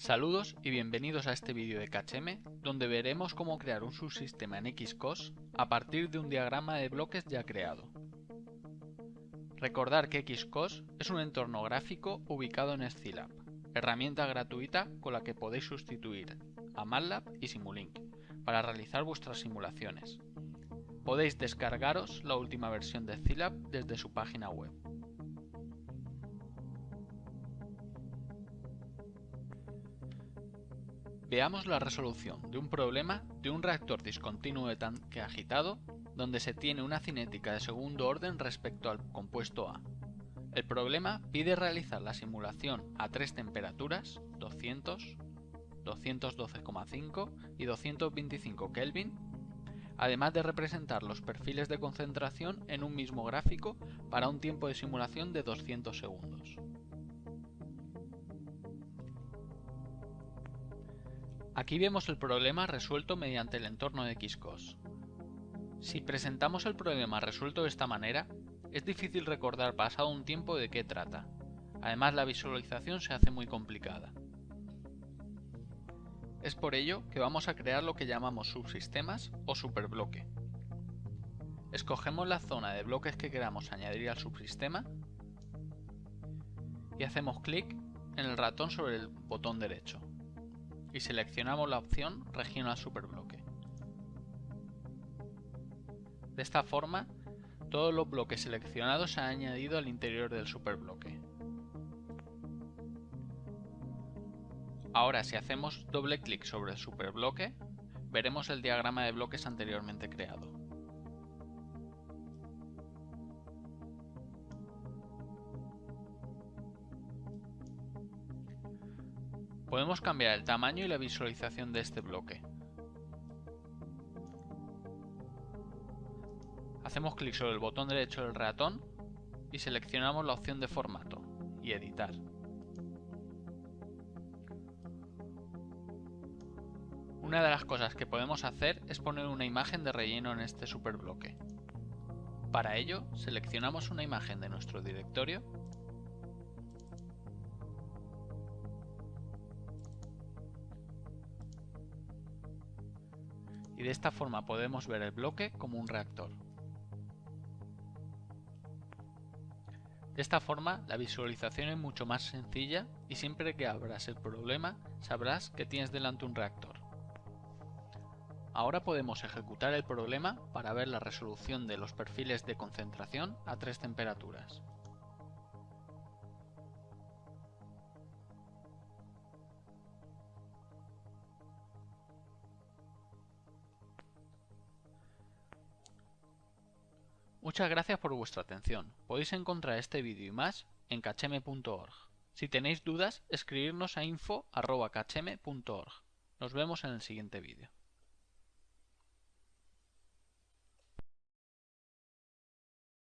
Saludos y bienvenidos a este vídeo de KHM, donde veremos cómo crear un subsistema en Xcos a partir de un diagrama de bloques ya creado. Recordar que Xcos es un entorno gráfico ubicado en Scilab, herramienta gratuita con la que podéis sustituir a MATLAB y Simulink para realizar vuestras simulaciones. Podéis descargaros la última versión de Scilab desde su página web. Veamos la resolución de un problema de un reactor discontinuo de tanque agitado donde se tiene una cinética de segundo orden respecto al compuesto A. El problema pide realizar la simulación a tres temperaturas, 200, 212,5 y 225 Kelvin, además de representar los perfiles de concentración en un mismo gráfico para un tiempo de simulación de 200 segundos. Aquí vemos el problema resuelto mediante el entorno de Xcos. Si presentamos el problema resuelto de esta manera, es difícil recordar pasado un tiempo de qué trata. Además la visualización se hace muy complicada. Es por ello que vamos a crear lo que llamamos subsistemas o superbloque. Escogemos la zona de bloques que queramos añadir al subsistema y hacemos clic en el ratón sobre el botón derecho y seleccionamos la opción Regional Superbloque. De esta forma, todos los bloques seleccionados se han añadido al interior del superbloque. Ahora si hacemos doble clic sobre el superbloque, veremos el diagrama de bloques anteriormente creado. Podemos cambiar el tamaño y la visualización de este bloque. Hacemos clic sobre el botón derecho del ratón y seleccionamos la opción de formato y editar. Una de las cosas que podemos hacer es poner una imagen de relleno en este superbloque. Para ello, seleccionamos una imagen de nuestro directorio y de esta forma podemos ver el bloque como un reactor. De esta forma la visualización es mucho más sencilla y siempre que abras el problema sabrás que tienes delante un reactor. Ahora podemos ejecutar el problema para ver la resolución de los perfiles de concentración a tres temperaturas. Muchas gracias por vuestra atención. Podéis encontrar este vídeo y más en kachem.org. Si tenéis dudas, escribirnos a info.kachem.org. Nos vemos en el siguiente vídeo.